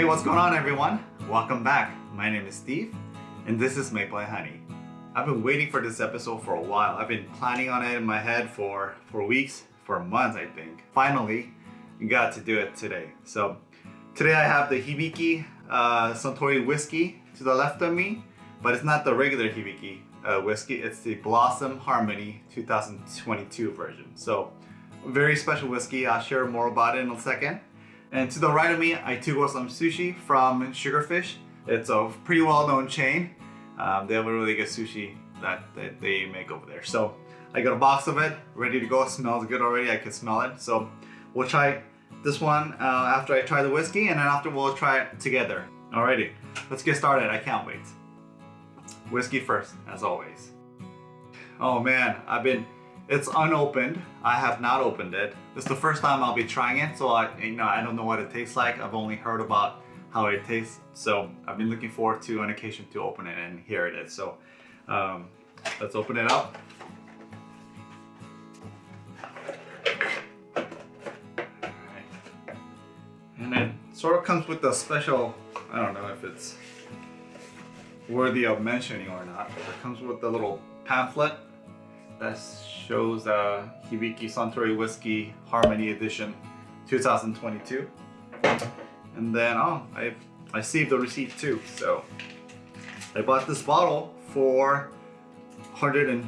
Hey, what's going on everyone? Welcome back. My name is Steve and this is Maple and Honey. I've been waiting for this episode for a while. I've been planning on it in my head for, for weeks, for months I think. Finally, got to do it today. So today I have the Hibiki uh, Suntory whiskey to the left of me, but it's not the regular Hibiki uh, whiskey, it's the Blossom Harmony 2022 version. So very special whiskey, I'll share more about it in a second. And to the right of me, I took some sushi from Sugarfish. It's a pretty well-known chain. Um, they have a really good sushi that, that they make over there. So I got a box of it, ready to go. It smells good already, I can smell it. So we'll try this one uh, after I try the whiskey and then after we'll try it together. Alrighty, let's get started. I can't wait. Whiskey first, as always. Oh man, I've been it's unopened. I have not opened it. It's the first time I'll be trying it, so I, you know, I don't know what it tastes like. I've only heard about how it tastes, so I've been looking forward to an occasion to open it, and here it is. So um, let's open it up. And it sort of comes with a special, I don't know if it's worthy of mentioning or not, it comes with a little pamphlet that shows uh, Hibiki Suntory Whiskey Harmony Edition 2022. And then, oh, I, I saved the receipt too. So I bought this bottle for $159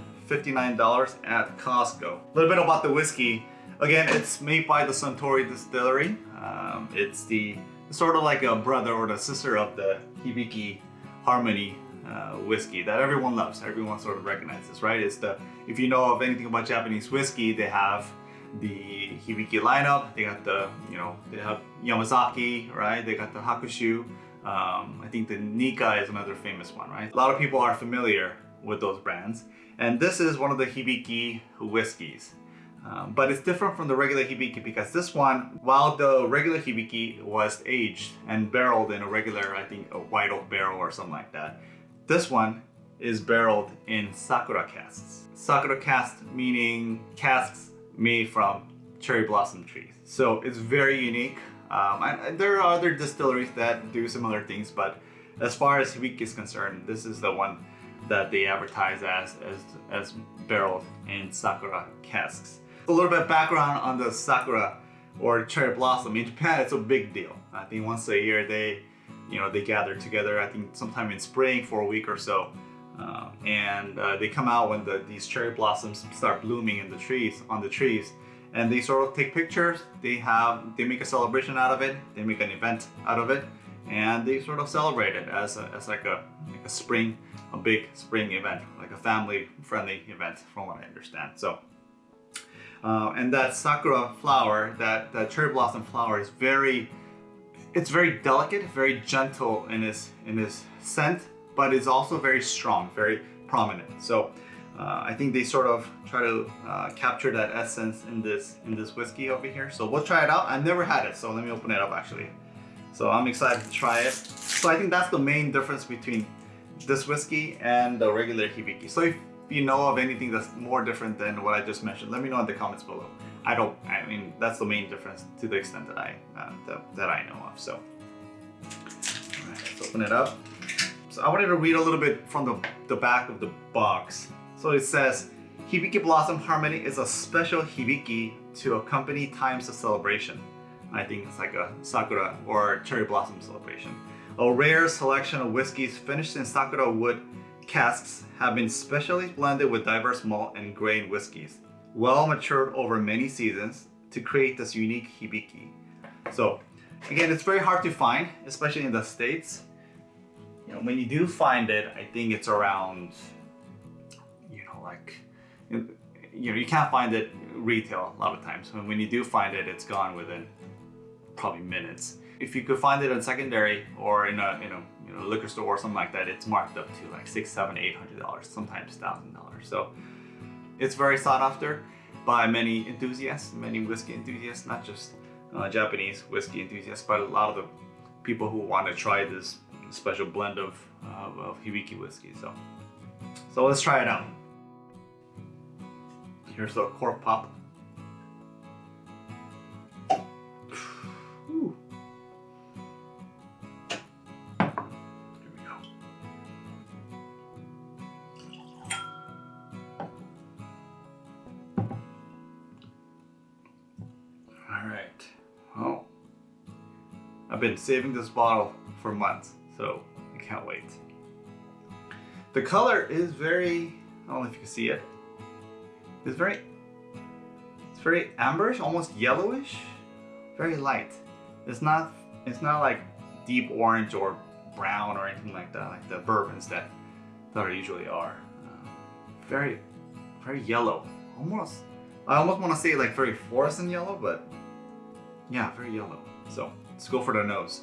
at Costco. A little bit about the whiskey. Again, it's made by the Suntory Distillery. Um, it's the sort of like a brother or the sister of the Hibiki Harmony uh, whiskey that everyone loves. Everyone sort of recognizes, right? It's the if you know of anything about Japanese whiskey, they have the Hibiki lineup. They got the you know they have Yamazaki, right? They got the Hakushu. Um, I think the Nikka is another famous one, right? A lot of people are familiar with those brands, and this is one of the Hibiki whiskeys. Um, but it's different from the regular Hibiki because this one, while the regular Hibiki was aged and barreled in a regular, I think a white oak barrel or something like that, this one is barreled in Sakura casks. Sakura casks meaning casks made from cherry blossom trees. So it's very unique. Um, and there are other distilleries that do similar things, but as far as Hibiki is concerned, this is the one that they advertise as, as, as barreled in Sakura casks. A little bit background on the Sakura or cherry blossom. In Japan, it's a big deal. I think once a year they you know, they gather together, I think sometime in spring for a week or so. Uh, and uh, they come out when the, these cherry blossoms start blooming in the trees, on the trees. And they sort of take pictures, they have, they make a celebration out of it, they make an event out of it, and they sort of celebrate it as, a, as like, a, like a spring, a big spring event, like a family friendly event from what I understand. So, uh, and that sakura flower, that, that cherry blossom flower is very, it's very delicate, very gentle in its, in its scent, but it's also very strong, very prominent. So uh, I think they sort of try to uh, capture that essence in this in this whiskey over here. So we'll try it out. I've never had it, so let me open it up actually. So I'm excited to try it. So I think that's the main difference between this whiskey and the regular Hibiki. So if you know of anything that's more different than what I just mentioned, let me know in the comments below. I don't, I mean, that's the main difference to the extent that I, uh, that, that I know of, so. All right, let's open it up. So I wanted to read a little bit from the, the back of the box. So it says, Hibiki Blossom Harmony is a special Hibiki to accompany times of celebration. I think it's like a Sakura or cherry blossom celebration. A rare selection of whiskeys finished in Sakura wood casks have been specially blended with diverse malt and grain whiskeys well matured over many seasons to create this unique hibiki. So again, it's very hard to find, especially in the States. You know, when you do find it, I think it's around, you know, like, you know, you can't find it retail a lot of times. When, when you do find it, it's gone within probably minutes. If you could find it on secondary or in a, in a you know, liquor store or something like that, it's marked up to like six, seven, eight hundred dollars, sometimes thousand dollars. So it's very sought after by many enthusiasts, many whiskey enthusiasts, not just uh, Japanese whiskey enthusiasts, but a lot of the people who want to try this special blend of, uh, of Hibiki whiskey. So, so let's try it out. Here's the cork pop. I've been saving this bottle for months, so I can't wait. The color is very, I don't know if you can see it. It's very, it's very amberish, almost yellowish, very light. It's not, it's not like deep orange or brown or anything like that, like the bourbons that, that usually are. Uh, very, very yellow, almost. I almost want to say like very fluorescent yellow, but yeah, very yellow. So let's go for the nose.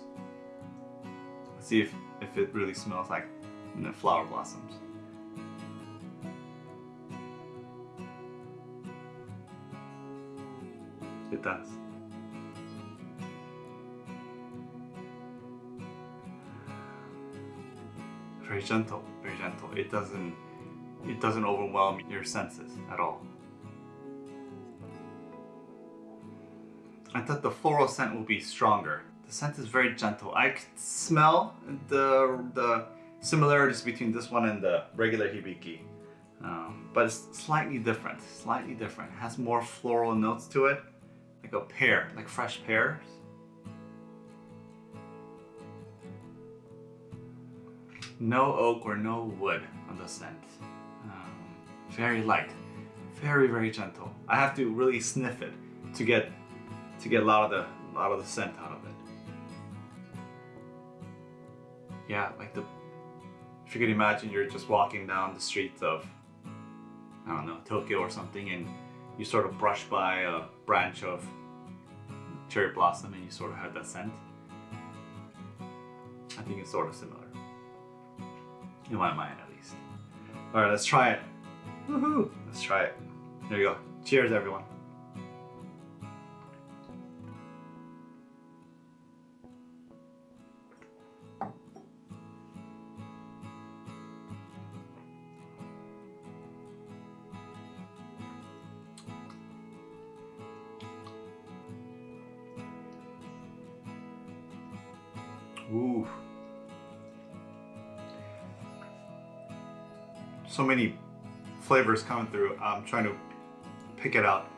Let's see if, if it really smells like the flower blossoms. It does. Very gentle, very gentle. It doesn't it doesn't overwhelm your senses at all. I thought the floral scent would be stronger. The scent is very gentle. I could smell the the similarities between this one and the regular hibiki. Um, but it's slightly different, slightly different. It has more floral notes to it, like a pear, like fresh pears. No oak or no wood on the scent. Um, very light, very very gentle. I have to really sniff it to get to get a lot of the lot of the scent out of it. Yeah, like the if you could imagine you're just walking down the streets of I don't know Tokyo or something, and you sort of brush by a branch of cherry blossom, and you sort of have that scent. I think it's sort of similar in my mind, at least. All right, let's try it. Woohoo! Let's try it. There you go. Cheers, everyone. So many flavors coming through. I'm trying to pick it out.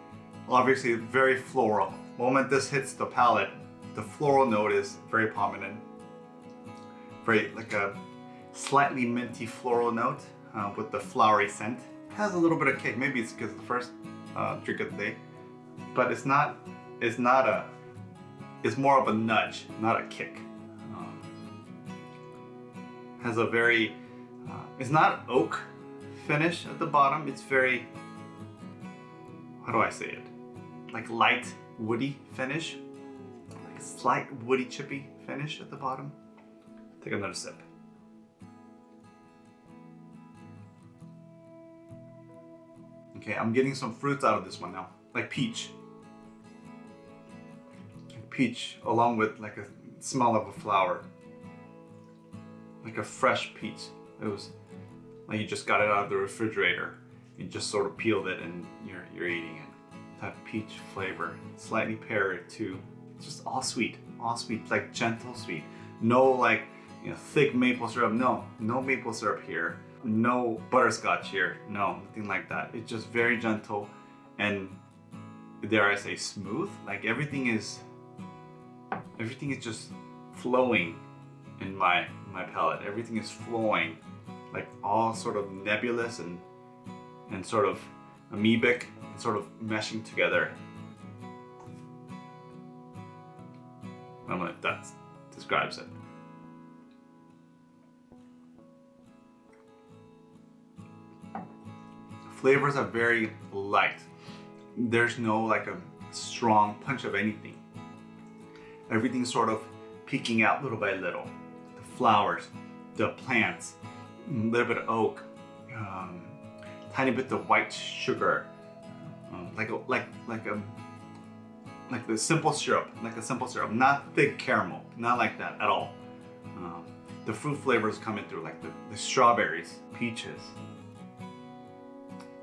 Obviously very floral. moment this hits the palate, the floral note is very prominent. Very like a slightly minty floral note uh, with the flowery scent. It has a little bit of kick. Maybe it's because the first uh, drink of the day, but it's not. It's not a. It's more of a nudge, not a kick has a very, uh, it's not oak finish at the bottom. It's very, how do I say it? Like light woody finish. Like a slight woody chippy finish at the bottom. Take another sip. Okay, I'm getting some fruits out of this one now, like peach. Peach along with like a smell of a flower like a fresh peach. It was like you just got it out of the refrigerator. You just sort of peeled it and you're, you're eating it. That peach flavor, slightly pear too. Just all sweet, all sweet, like gentle sweet. No like, you know, thick maple syrup. No, no maple syrup here. No butterscotch here. No, nothing like that. It's just very gentle and dare I say smooth. Like everything is, everything is just flowing in my my palate. Everything is flowing, like all sort of nebulous and and sort of amoebic, and sort of meshing together. I don't know if that describes it. Flavors are very light. There's no like a strong punch of anything. Everything's sort of peeking out little by little The flowers, the plants, a little bit of oak, um, tiny bit of white sugar, um, like a, like like a like the simple syrup, like a simple syrup, not thick caramel, not like that at all. Um, the fruit flavors coming through, like the, the strawberries, peaches.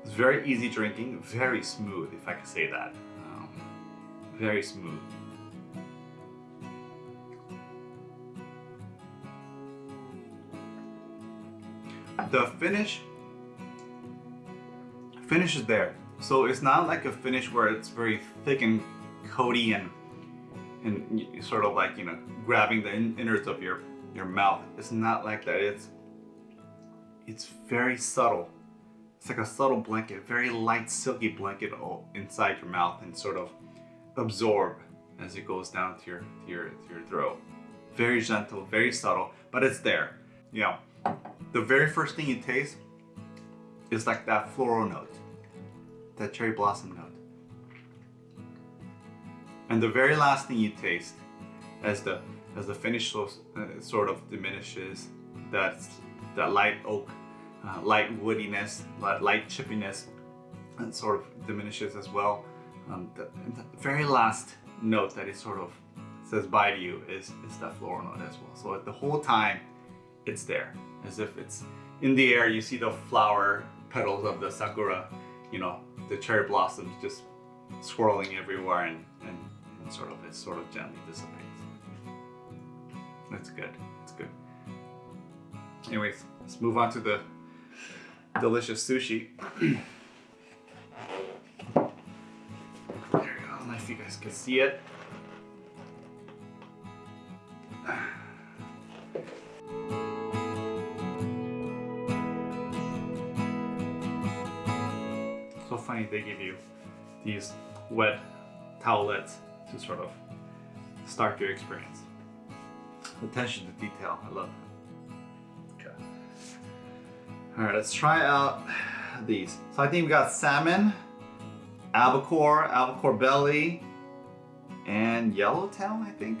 It's very easy drinking, very smooth, if I could say that. Um, very smooth. The finish finish is there so it's not like a finish where it's very thick and coaty and and sort of like you know grabbing the innards of your your mouth. It's not like that. It's it's very subtle. It's like a subtle blanket, very light, silky blanket inside your mouth and sort of absorb as it goes down to your to your to your throat. Very gentle, very subtle, but it's there. Know, the very first thing you taste is like that floral note, that cherry blossom note. And the very last thing you taste as the as the finish uh, sort of diminishes, that that light oak, uh, light woodiness, light, light chippiness, and sort of diminishes as well. Um, the, the, very last note that it sort of says bye to you is, is that floral note as well. So the whole time it's there, as if it's in the air. You see the flower petals of the sakura, you know, the cherry blossoms just swirling everywhere and, and, and sort of it sort of gently dissipates. That's good. It's good. Anyways, let's move on to the delicious sushi. there you go. I don't know if you guys can see it. They give you these wet towelettes to sort of start your experience attention to detail. I love it. Okay. All right, let's try out these. So I think we got salmon, albacore, albacore belly, and yellowtail, I think.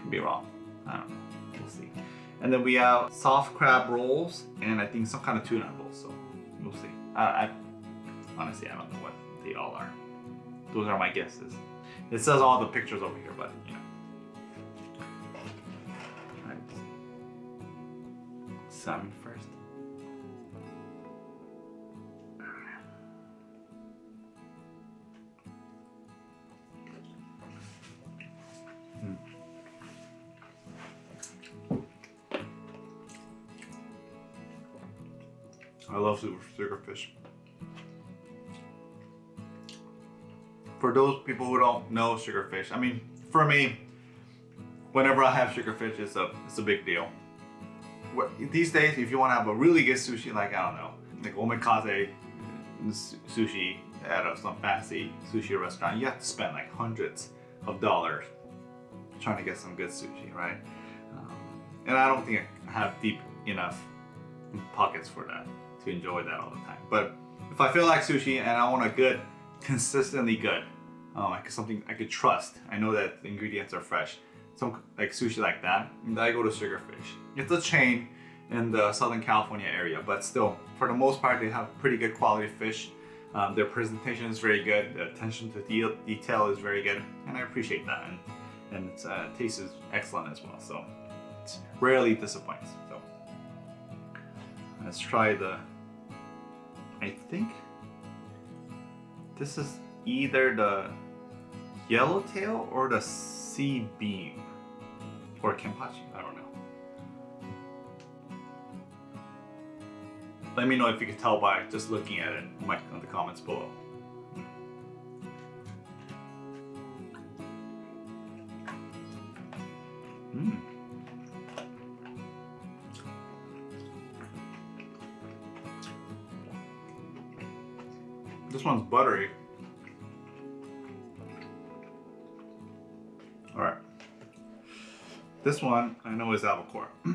Could be wrong. I don't know. We'll see. And then we have soft crab rolls, and I think some kind of tuna rolls. So we'll see. I, I honestly I don't know what they all are. Those are my guesses. It says all the pictures over here, but you know. salmon first. Mm. I love Sugarfish. For those people who don't know sugarfish, I mean, for me, whenever I have sugarfish, it's a, it's a big deal these days, if you want to have a really good sushi, like, I don't know, like omakase sushi at some fancy sushi restaurant, you have to spend like hundreds of dollars trying to get some good sushi, right? Um, and I don't think I have deep enough pockets for that to enjoy that all the time. But if I feel like sushi and I want a good, consistently good, um, like something I could trust, I know that the ingredients are fresh, some like sushi like that, and I go to Sugarfish. It's a chain in the Southern California area, but still, for the most part, they have pretty good quality fish. Um, their presentation is very good, the attention to de detail is very good, and I appreciate that. And, and its uh, taste is excellent as well, so it rarely disappoints. So let's try the, I think this is either the yellowtail or the sea bream or kanpachi, I don't know. Let me know if you can tell by just looking at it in the comments below. Mm. This one's buttery. This one I know is albacore.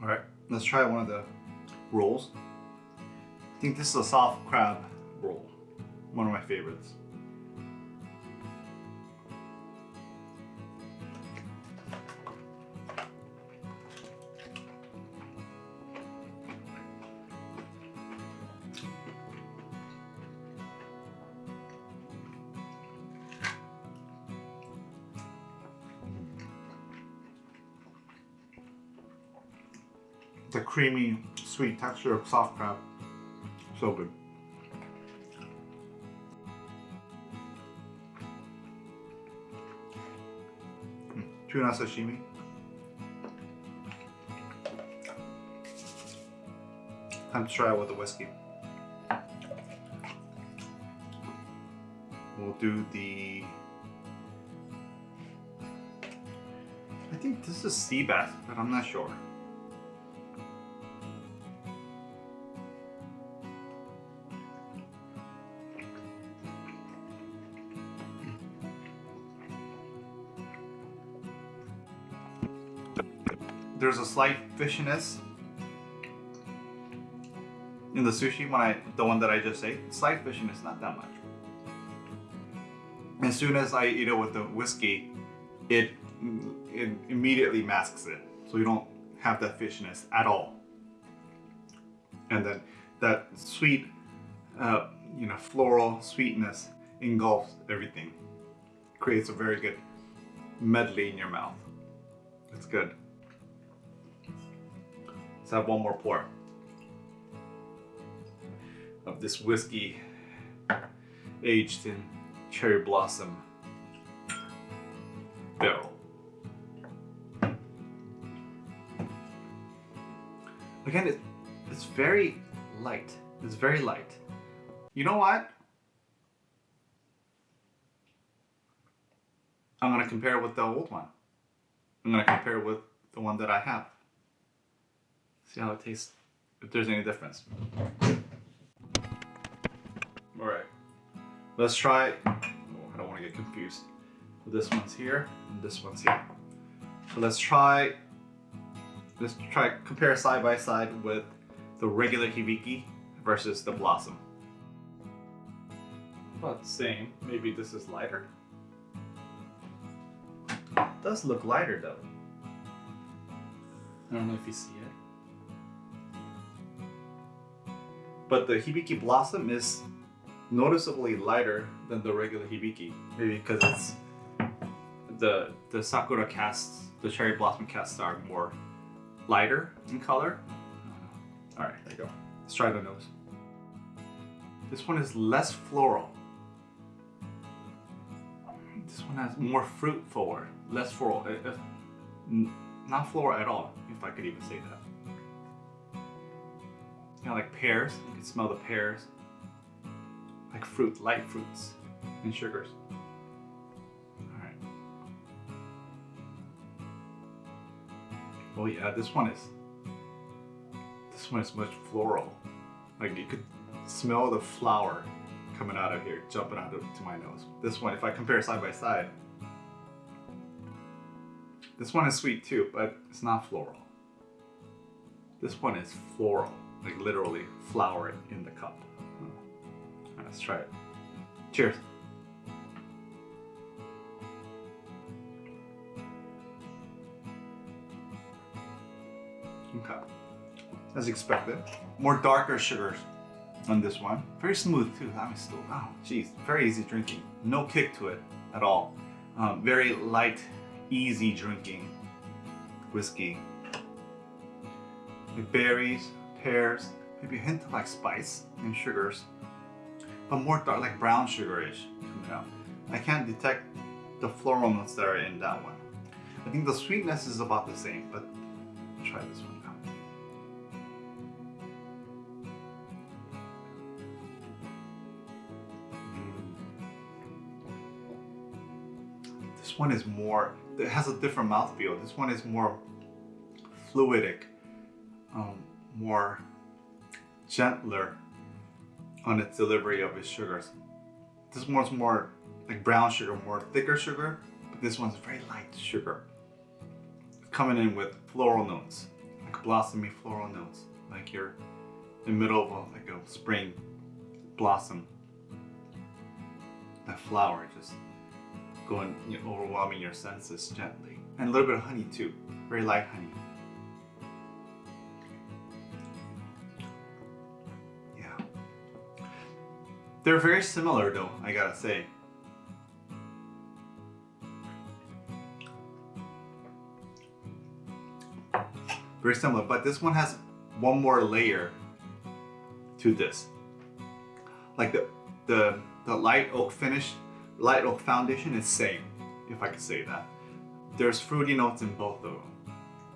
All right, let's try one of the rolls. I think this is a soft crab roll, one of my favorites. The creamy, sweet texture of soft crab. So good. Hmm. tuna sashimi. Time to try it with the whiskey. We'll do the. I think this is sea bass, but I'm not sure. There's a slight fishiness in the sushi when I the one that I just ate. Slight fishiness, not that much. As soon as I eat it with the whiskey, it it immediately masks it, so you don't have that fishiness at all. And then that sweet, uh, you know, floral sweetness engulfs everything, creates a very good medley in your mouth. It's good. Let's have one more pour of this whiskey aged in cherry blossom barrel. Again, it, it's very light. It's very light. You know what? I'm gonna compare it with the old one. I'm gonna compare it with the one that I have. See how it tastes, if there's any difference. All right, let's try, oh, I don't wanna get confused. This one's here and this one's here. So let's try, let's try compare side by side with the regular hibiki versus the blossom. About the same, maybe this is lighter. It does look lighter though. I don't know if you see it. But the Hibiki Blossom is noticeably lighter than the regular Hibiki. Maybe because it's the the Sakura casks, the Cherry Blossom casks are more lighter in color. Alright, there you go. Let's try the nose. This one is less floral. This one has more fruit forward, less floral. Uh, uh, it, it, not floral at all, if I could even say that. Kind of like pears. You can smell the pears. Like fruit, light fruits and sugars. Alright. Oh yeah, this one is this one is much floral. Like you could smell the flower coming out of here, jumping out of, to my nose. This one, if I compare side by side, this one is sweet too, but it's not floral. This one is floral, like literally flower in the cup. Right, let's try it. Cheers. Okay. As expected. More darker sugars on this one. Very smooth too. I mean, still, wow, geez, very easy drinking. No kick to it at all. Um, very light, easy drinking whiskey. With berries, pears, maybe a hint of like spice and sugars, but more dark, like brown sugarish coming out. I can't detect the floral notes that are in that one. I think the sweetness is about the same, but try this one now. This one is more, it has a different mouthfeel. This one is more fluidic, um, more gentler on its delivery of its sugars. This one's more like brown sugar, more thicker sugar, but this one's very light sugar. Coming in with floral notes, like blossomy floral notes, like you're in the middle of a, like a spring blossom. That flower just going, you know, overwhelming your senses gently. And a little bit of honey too, very light honey. They're very similar though, I gotta say. Very similar, but this one has one more layer to this. Like the, the, the light oak finish light oak foundation is same, if I could say that. there's fruity notes in both of them.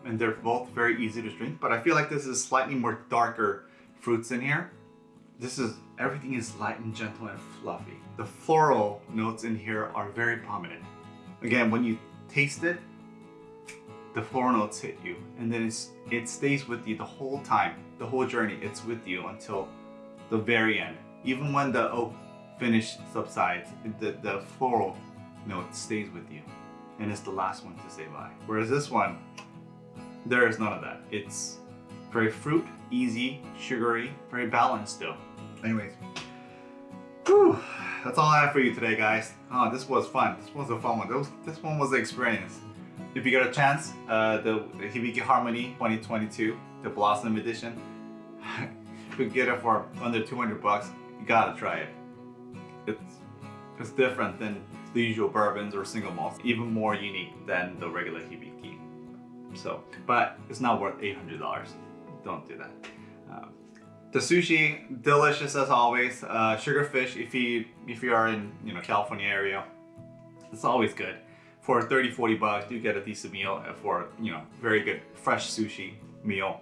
And they're both very easy to drink, but I feel like this is slightly more darker fruits in here. This is, everything is light and gentle and fluffy. The floral notes in here are very prominent. Again, when you taste it, the floral notes hit you and then it stays with you the whole time, the whole journey. It's with you until the very end. Even when the oak finish subsides, the, the floral note stays with you and it's the last one to say bye. Whereas this one, there is none of that. It's very fruit, easy, sugary, very balanced still. Anyways, whew, that's all I have for you today, guys. Oh, this was fun. This was a fun one. This, this one was the experience. If you get a chance, uh, the, Hibiki Harmony 2022, the Blossom Edition, you get it for under 200 bucks, you gotta try it. It's, it's different than the usual bourbons or single malts, even more unique than the regular Hibiki. So, but it's not worth $800. Don't do that. Um, the sushi, delicious as always. Uh, sugarfish, if you if you are in you know California area, it's always good. For 30, 40 bucks, you get a decent meal for you know very good fresh sushi meal,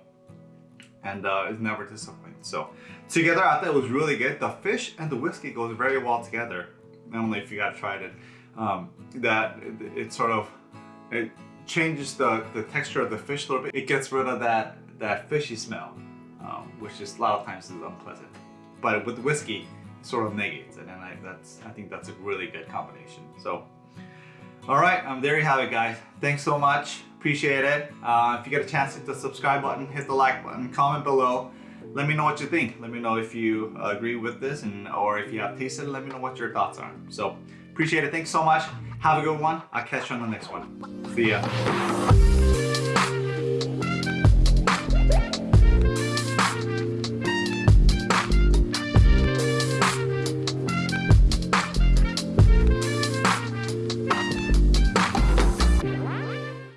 and uh, it's never disappointing. So together, I thought it was really good. The fish and the whiskey goes very well together. I don't know if you guys tried it. Um, that it, it sort of it changes the the texture of the fish a little bit. It gets rid of that that fishy smell um, which is a lot of times is unpleasant. But with whiskey, it sort of negates it, and I, that's I think that's a really good combination. So, all right, um, there you have it, guys. Thanks so much, appreciate it. Uh, if you get a chance, hit the subscribe button, hit the like button, comment below. Let me know what you think. Let me know if you agree with this, and or if you have tasted it. Let me know what your thoughts are. So, appreciate it. Thanks so much. Have a good one. I'll catch you on the next one. See ya.